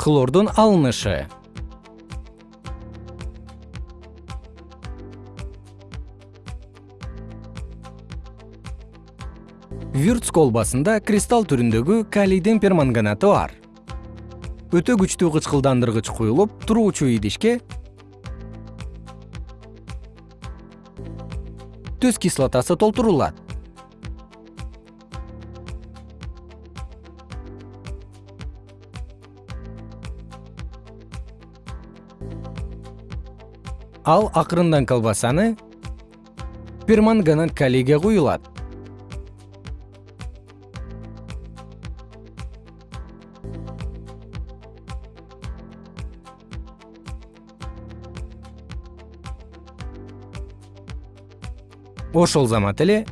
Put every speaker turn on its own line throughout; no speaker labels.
хлордун алынышы. Вюрц колбасында кристалл түрүндөгү калийдин перманганаты бар. Өтө күчтүү кычкылдандыргыч куюлуп туруучу идишке түз кислотасы толтурулат ал акырындан колбасаны перманганат калийге куюлат. Ошол замат эле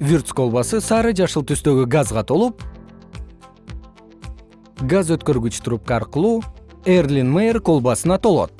вюрц колбасы сары жашыл түстөгү газга толуп газ өткөргүч трубка аркылуу эрлин мэйер колбасына толот